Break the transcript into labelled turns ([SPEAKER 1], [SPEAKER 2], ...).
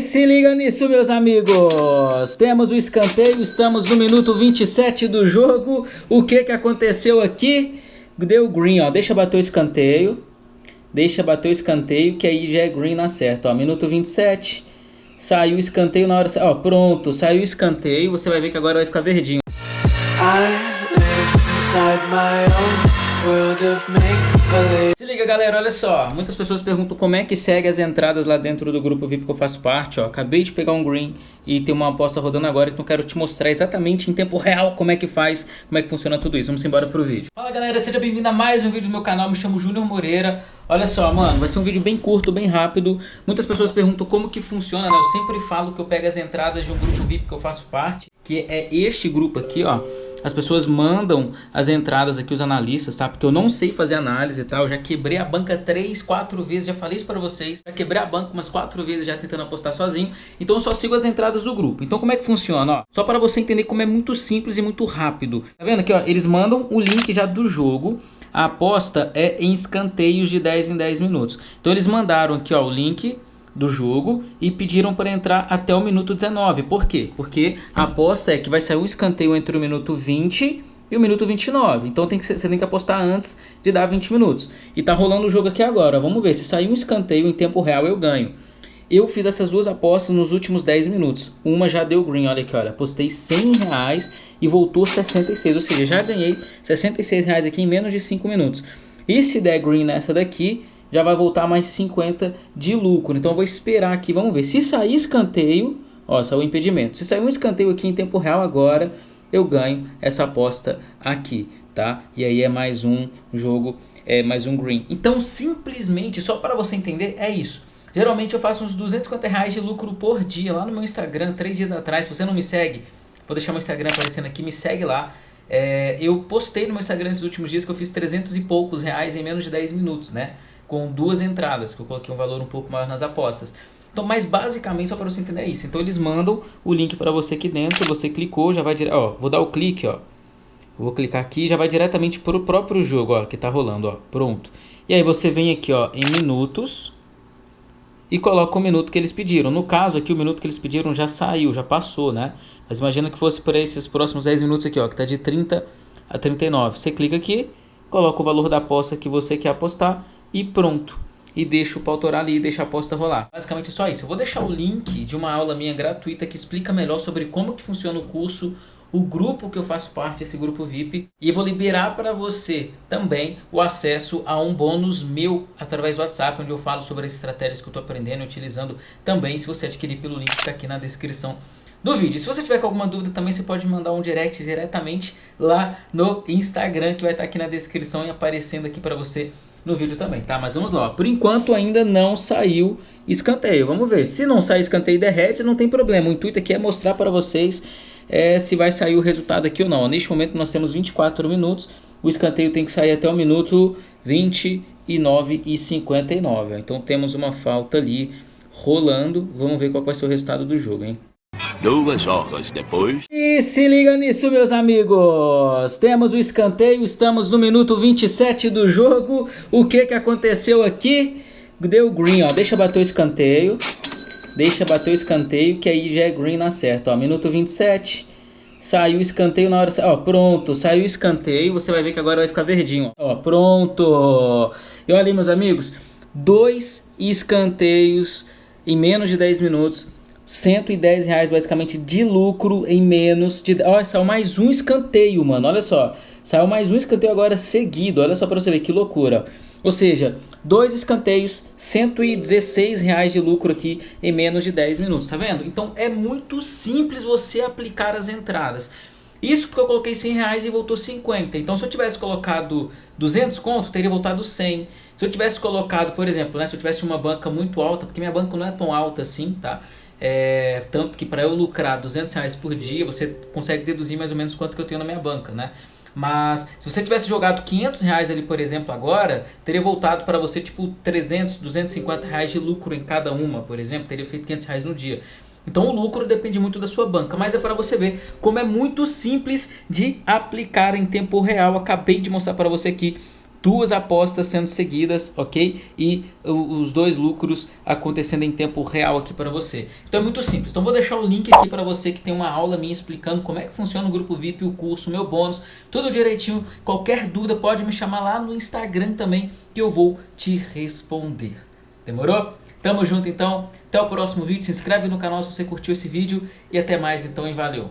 [SPEAKER 1] Se liga nisso, meus amigos. Temos o escanteio, estamos no minuto 27 do jogo. O que que aconteceu aqui? Deu green, ó. Deixa bater o escanteio. Deixa bater o escanteio, que aí já é green na certa, ó. Minuto 27. Saiu o escanteio na hora... Ó, pronto. Saiu o escanteio. Você vai ver que agora vai ficar verdinho. I live inside my own world of make-believe liga galera, olha só, muitas pessoas perguntam como é que segue as entradas lá dentro do grupo VIP que eu faço parte, ó, acabei de pegar um green e tem uma aposta rodando agora, então quero te mostrar exatamente em tempo real como é que faz, como é que funciona tudo isso, vamos embora pro vídeo. Fala galera, seja bem-vindo a mais um vídeo do meu canal, me chamo Júnior Moreira, olha só, mano, vai ser um vídeo bem curto, bem rápido, muitas pessoas perguntam como que funciona, né, eu sempre falo que eu pego as entradas de um grupo VIP que eu faço parte, que é este grupo aqui, ó, as pessoas mandam as entradas aqui, os analistas, tá? Porque eu não sei fazer análise e tá? tal. Eu já quebrei a banca três, quatro vezes, já falei isso pra vocês. Já quebrei a banca umas quatro vezes já tentando apostar sozinho. Então eu só sigo as entradas do grupo. Então como é que funciona, ó? Só para você entender como é muito simples e muito rápido. Tá vendo aqui, ó? Eles mandam o link já do jogo. A aposta é em escanteios de 10 em 10 minutos. Então eles mandaram aqui, ó, o link do jogo e pediram para entrar até o minuto 19. Por quê? Porque a aposta é que vai sair um escanteio entre o minuto 20 e o minuto 29. Então tem que, você tem que apostar antes de dar 20 minutos. E tá rolando o jogo aqui agora. Vamos ver, se sair um escanteio em tempo real eu ganho. Eu fiz essas duas apostas nos últimos 10 minutos. Uma já deu green, olha aqui, olha. Apostei 100 reais e voltou 66. Ou seja, já ganhei 66 reais aqui em menos de 5 minutos. E se der green nessa daqui, já vai voltar mais 50 de lucro. Então eu vou esperar aqui, vamos ver. Se sair escanteio, ó, saiu o impedimento. Se sair um escanteio aqui em tempo real agora, eu ganho essa aposta aqui, tá? E aí é mais um jogo, é mais um green. Então simplesmente, só para você entender, é isso. Geralmente eu faço uns 250 reais de lucro por dia lá no meu Instagram, três dias atrás. Se você não me segue, vou deixar meu Instagram aparecendo aqui, me segue lá. É, eu postei no meu Instagram nesses últimos dias que eu fiz 300 e poucos reais em menos de 10 minutos, né? Com duas entradas, que eu coloquei um valor um pouco maior nas apostas. Então, mas basicamente só para você entender isso. Então eles mandam o link para você aqui dentro, você clicou, já vai direto, ó, vou dar o clique, ó. Vou clicar aqui, já vai diretamente para o próprio jogo, ó, que está rolando, ó. Pronto. E aí você vem aqui, ó, em minutos e coloca o minuto que eles pediram. No caso aqui, o minuto que eles pediram já saiu, já passou, né? Mas imagina que fosse por esses próximos 10 minutos aqui, ó, que está de 30 a 39. Você clica aqui, coloca o valor da aposta que você quer apostar e pronto. E deixa o pau torar ali e deixa a aposta rolar. Basicamente só isso. Eu vou deixar o link de uma aula minha gratuita que explica melhor sobre como que funciona o curso, o grupo que eu faço parte, esse grupo VIP. E vou liberar para você também o acesso a um bônus meu através do WhatsApp, onde eu falo sobre as estratégias que eu estou aprendendo e utilizando também, se você adquirir pelo link que está aqui na descrição do vídeo. Se você tiver com alguma dúvida também, você pode mandar um direct diretamente lá no Instagram, que vai estar tá aqui na descrição e aparecendo aqui para você no vídeo também, tá? Mas vamos lá, por enquanto ainda não saiu escanteio, vamos ver. Se não sair escanteio e derrete, não tem problema. O intuito aqui é mostrar para vocês é, se vai sair o resultado aqui ou não. Neste momento nós temos 24 minutos, o escanteio tem que sair até o minuto 29 e 59. Então temos uma falta ali rolando, vamos ver qual vai ser o resultado do jogo, hein?
[SPEAKER 2] Duas horas depois...
[SPEAKER 1] E se liga nisso, meus amigos! Temos o escanteio, estamos no minuto 27 do jogo. O que que aconteceu aqui? Deu green, ó. Deixa bater o escanteio. Deixa bater o escanteio, que aí já é green na certa, ó. Minuto 27. Saiu o escanteio na hora... Ó, pronto. Saiu o escanteio. Você vai ver que agora vai ficar verdinho, ó. Pronto. E olha aí, meus amigos. Dois escanteios em menos de 10 minutos 110 reais basicamente de lucro em menos de... Olha, saiu mais um escanteio, mano, olha só. Saiu mais um escanteio agora seguido, olha só pra você ver que loucura. Ou seja, dois escanteios, 116 reais de lucro aqui em menos de 10 minutos, tá vendo? Então é muito simples você aplicar as entradas. Isso porque eu coloquei 100 reais e voltou 50. Então se eu tivesse colocado 200 conto, teria voltado 100. Se eu tivesse colocado, por exemplo, né, se eu tivesse uma banca muito alta, porque minha banca não é tão alta assim, tá? É, tanto que para eu lucrar 200 reais por dia, você consegue deduzir mais ou menos quanto que eu tenho na minha banca, né? Mas se você tivesse jogado 500 reais ali, por exemplo, agora, teria voltado para você tipo 300, 250 reais de lucro em cada uma, por exemplo, teria feito 500 reais no dia. Então o lucro depende muito da sua banca, mas é para você ver como é muito simples de aplicar em tempo real. Acabei de mostrar para você aqui duas apostas sendo seguidas, ok? E os dois lucros acontecendo em tempo real aqui para você. Então é muito simples. Então vou deixar o link aqui para você que tem uma aula minha explicando como é que funciona o grupo VIP, o curso, o meu bônus, tudo direitinho. Qualquer dúvida pode me chamar lá no Instagram também que eu vou te responder. Demorou? Tamo junto então. Até o próximo vídeo. Se inscreve no canal se você curtiu esse vídeo e até mais então e valeu.